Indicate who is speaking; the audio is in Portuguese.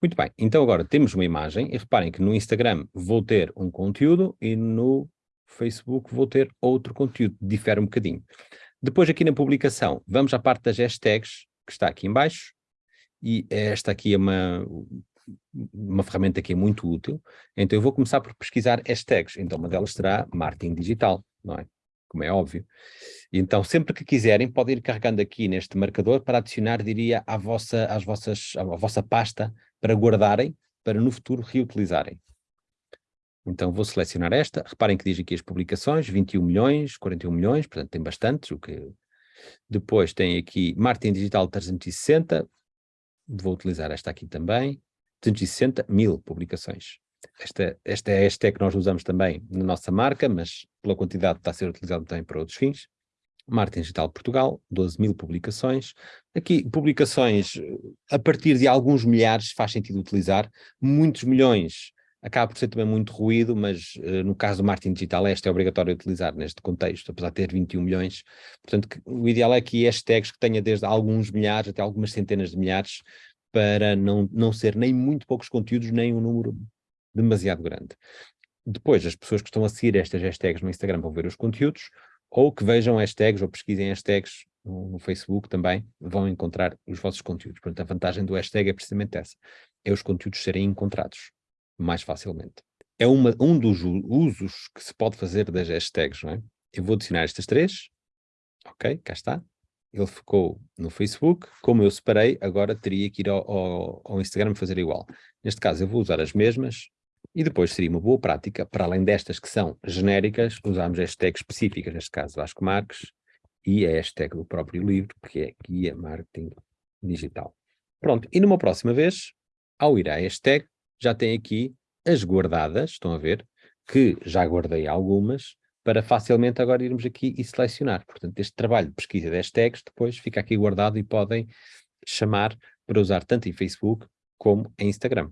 Speaker 1: Muito bem, então agora temos uma imagem e reparem que no Instagram vou ter um conteúdo e no Facebook vou ter outro conteúdo, difere um bocadinho. Depois aqui na publicação, vamos à parte das hashtags, que está aqui em baixo, e esta aqui é uma, uma ferramenta que é muito útil, então eu vou começar por pesquisar hashtags, então uma delas será marketing digital, não é? Como é óbvio. Então, sempre que quiserem, podem ir carregando aqui neste marcador para adicionar, diria, à vossa, às vossas, à vossa pasta para guardarem, para no futuro reutilizarem. Então vou selecionar esta, reparem que diz aqui as publicações, 21 milhões, 41 milhões, portanto tem bastantes, o que... Depois tem aqui marketing digital 360, vou utilizar esta aqui também, 360 mil publicações. Esta, esta é a hashtag que nós usamos também na nossa marca, mas pela quantidade está a ser utilizado também para outros fins. Marketing Digital Portugal, 12 mil publicações. Aqui, publicações a partir de alguns milhares faz sentido utilizar. Muitos milhões acaba por ser também muito ruído, mas uh, no caso do marketing digital este é obrigatório utilizar neste contexto, apesar de ter 21 milhões. Portanto, que, o ideal é que hashtags que tenha desde alguns milhares até algumas centenas de milhares, para não, não ser nem muito poucos conteúdos, nem um número demasiado grande. Depois, as pessoas que estão a seguir estas hashtags no Instagram vão ver os conteúdos, ou que vejam hashtags ou pesquisem hashtags no, no, Facebook também, vão encontrar os vossos conteúdos. Portanto, a vantagem do hashtag é precisamente essa, é os conteúdos serem encontrados mais facilmente. É uma, um dos usos que se pode fazer das hashtags, não é? Eu vou adicionar estas três, ok, cá está. Ele ficou no Facebook, como eu separei, agora teria que ir ao, ao, ao Instagram fazer igual. Neste caso eu vou usar as mesmas, e depois seria uma boa prática, para além destas que são genéricas, usarmos hashtags específicas, neste caso Vasco Marques, e a hashtag do próprio livro, que é Guia Marketing Digital. Pronto, e numa próxima vez, ao ir à hashtag, já tem aqui as guardadas, estão a ver, que já guardei algumas, para facilmente agora irmos aqui e selecionar. Portanto, este trabalho de pesquisa de hashtags depois fica aqui guardado e podem chamar para usar tanto em Facebook como em Instagram.